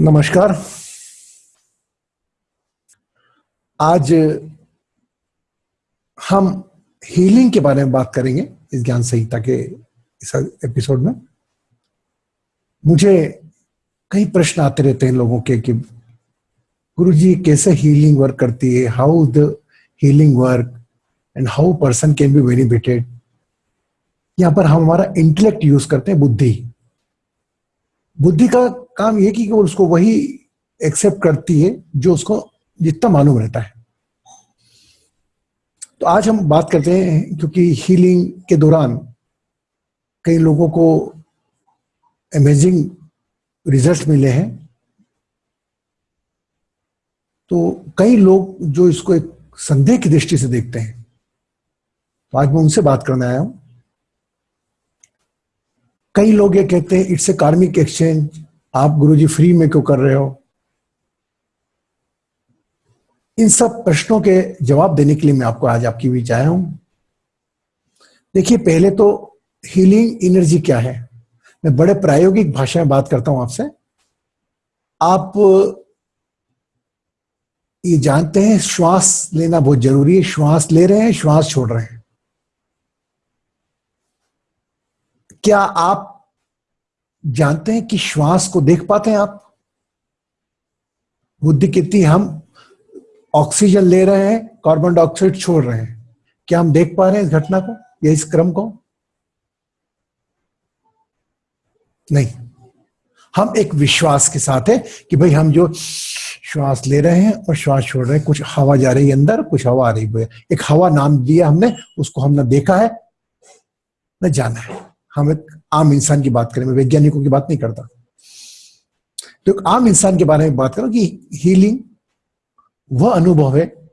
नमस्कार। आज हम हीलिंग के बारे में बात करेंगे इस ज्ञान संहिता के इस एपिसोड में। मुझे कई प्रश्न आते रहते हैं लोगों के कि गुरु जी कैसे हीलिंग वर्क करती है how the healing work and how person can be benefited यहाँ पर हम हमारा इंटेलेक्ट यूज़ करते हैं बुद्धि। बुद्धि का काम ये कि उसको वही एक्सेप्ट करती है, जो उसको जितना मालूम रहता है। तो आज हम बात करते हैं, क्योंकि हीलिंग के दौरान कई लोगों को अमेजिंग रिज़ल्ट मिले हैं। तो कई लोग जो इसको एक संदेह की दृष्टि से देखते हैं तो आज मैं उनसे बात करने आया हूँ। कई लोग ये कहते हैं इट्स ए कार्मिक एक्सचेंज आप गुरुजी फ्री में क्यों कर रहे हो? इन सब प्रश्नों के जवाब देने के लिए मैं आपको आज आपकी बीच आया हूँ। देखिए, पहले तो हीलिंग एनर्जी क्या है? मैं बड़े प्रायोगिक भाषा में बात करता हूँ आपसे। आप, ये जानते हैं, श्वास लेना बहुत ज़रूरी है। श्वास ले रहे हैं, श्वास छोड़ रहे हैं। क्या आप जानते हैं कि श्वास को देख पाते हैं आप? बुद्धि कितनी हम ऑक्सीजन ले रहे हैं, कार्बन डाइऑक्साइड छोड़ रहे हैं। क्या हम देख पा रहे हैं इस घटना को या इस क्रम को? नहीं। हम एक विश्वास के साथ है कि भाई हम जो श्वास ले रहे हैं और श्वास छोड़ रहे हैं, कुछ हवा जा रही है अंदर, कुछ हवा आ रही है। एक हवा नाम दिया हमने, उसको हमने देखा है, न जाना है। हम एक आम इंसान की बात करें, मैं वैज्ञानिकों की बात नहीं करता। तो आम इंसान के बारे में बात करो कि हीलिंग वह अनुभव है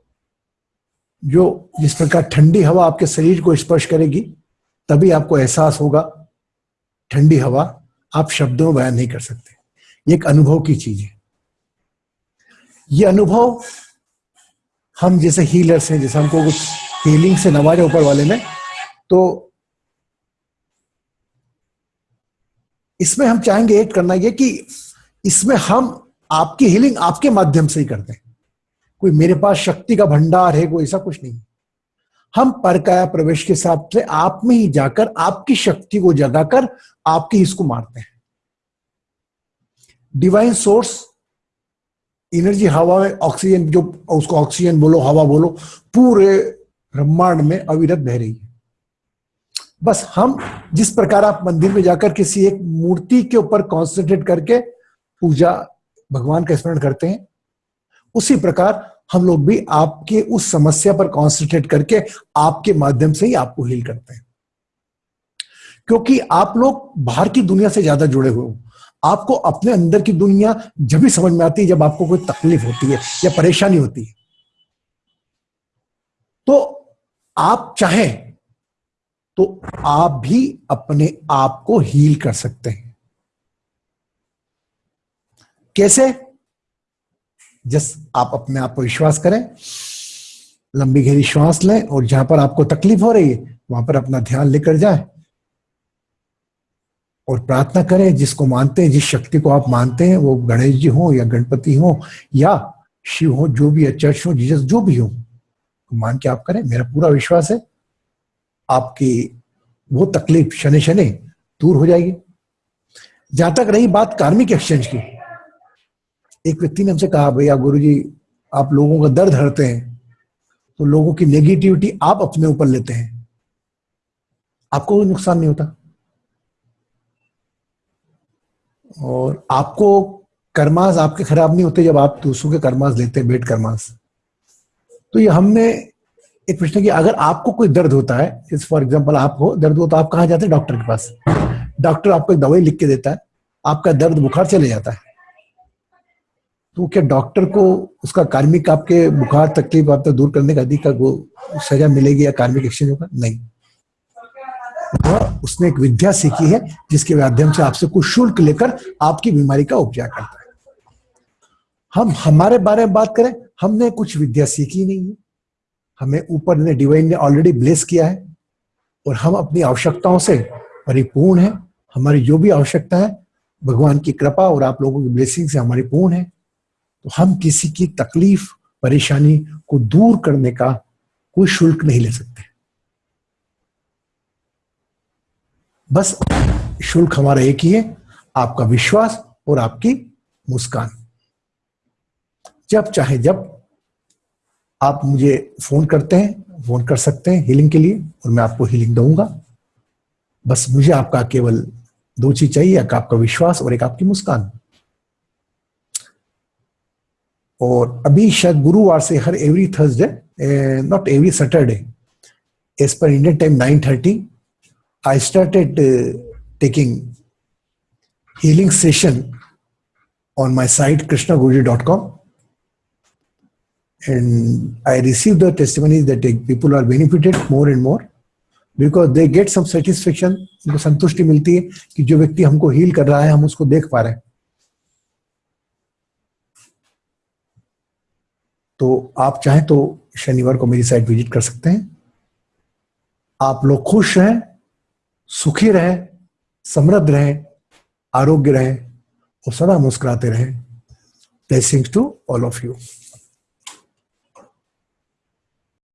जो जिस प्रकार ठंडी हवा आपके शरीर को स्पर्श करेगी, तभी आपको एहसास होगा, ठंडी हवा आप शब्दों में बयान नहीं कर सकते। ये एक अनुभव की चीज़ है। ये अनुभव हम जैसे हीलर्स हैं, जैसे हमको कुछ हीलिंग से नवाजे ऊपर वाले में तो इसमें हम चाहेंगे एक करना ये कि इसमें हम आपकी हीलिंग आपके माध्यम से ही करते हैं। कोई मेरे पास शक्ति का भंडार है, कोई ऐसा कुछ नहीं। हम परकाया प्रवेश के हिसाब से आप में ही जाकर आपकी शक्ति को जगाकर आपकी इसको मारते हैं। डिवाइन सोर्स एनर्जी हवा में ऑक्सीजन जो उसको ऑक्सीजन बोलो, हवा बोलो, पूरे ब्रह्मांड में अविरत बह रही है। बस हम जिस प्रकार आप मंदिर में जाकर किसी एक मूर्ति के ऊपर कॉन्सेंट्रेट करके पूजा भगवान का स्मरण करते हैं, उसी प्रकार हम लोग भी आपके उस समस्या पर कॉन्सेंट्रेट करके आपके माध्यम से ही आपको हील करते हैं। क्योंकि आप लोग बाहर की दुनिया से ज़्यादा जुड़े हुए हो। आपको अपने अंदर की दुनिया जब भी समझ में आती है, जब आपको कोई तकलीफ़ होती है या परेशानी होती है तो आप चाहें तो आप भी अपने आप को हील कर सकते हैं। कैसे? जस आप अपने आप को विश्वास करें, लंबी गहरी श्वास लें और जहाँ पर आपको तकलीफ़ हो रही है, वहाँ पर अपना ध्यान लेकर जाए। और प्रार्थना करें, जिसको मानते हैं, जिस शक्ति को आप मानते हैं, वो गणेश जी हो या गणपति हो या शिव हो, जो भी चर्च हो, जीजस जो भी हो, मान के आप करें, मेरा पूरा विश्वास है। आपकी वो तकलीफ़ शनि शनि दूर हो जाएगी। जहाँ तक रही बात कार्मिक एक्सचेंज की, एक व्यक्ति ने हमसे कहा, भैया गुरु जी आप लोगों का दर्द हरते हैं तो लोगों की नेगेटिविटी आप अपने ऊपर लेते हैं। आपको कोई नुकसान नहीं होता। और आपको कर्मास आपके खराब नहीं होते जब आप दूसरों के कर्मास लेते हैं बेट कर्मास। तो ये हमने एक प्रश्न कि अगर आपको कोई दर्द होता है फॉर एग्ज़ाम्पल आपको दर्द हो तो आप कहा जाते हैं? डॉक्टर के पास। डॉक्टर आपको एक दवाई लिख के देता है, आपका दर्द बुखार चले जाता है। तो क्या डॉक्टर को उसका कार्मिक आपके बुखार, तकलीफ़ आपको दूर करने का अधिकार, वो सजा मिलेगी या कार्मिक एक्सचेंज होगा? नहीं। वह उसने एक विद्या सीखी है, जिसके माध्यम से आपसे कुछ शुल्क लेकर आपकी बीमारी का उपचार करता है। हम, हमारे बारे में बात करें, हमने कुछ विद्या सीखी नहीं है। हमें ऊपर ने डिवाइन ने ऑलरेडी ब्लेस किया है और हम अपनी आवश्यकताओं से परिपूर्ण है। हमारी जो भी आवश्यकता है, भगवान की कृपा और आप लोगों की ब्लेसिंग से हमारी पूर्ण है। तो हम किसी की तकलीफ़, परेशानी को दूर करने का कोई शुल्क नहीं ले सकते। बस शुल्क हमारा एक ही है, आपका विश्वास और आपकी मुस्कान। जब चाहे जब आप मुझे फ़ोन करते हैं, फ़ोन कर सकते हैं हीलिंग के लिए और मैं आपको हीलिंग दूँगा। बस मुझे आपका केवल दो चीज़ चाहिए, एक आपका विश्वास और एक आपकी मुस्कान। और अभी शायद गुरुवार से हर every Thursday not every Saturday as per Indian time nine thirty I started taking healing session on my site Krishna dot com and I received the testimonies that people are benefited more and more because they get some satisfaction, उनको संतुष्टि मिलती है कि जो व्यक्ति हमको heal कर रहा है, हम उसको देख पा रहे हैं। तो आप चाहें तो शनिवार को मेरी साइट विज़िट कर सकते हैं। आप लोग खुश रहें, सुखी रहें, समृद्ध रहें, आरोग्य रहें और सदा मुस्कुराते रहें। Blessings to all of you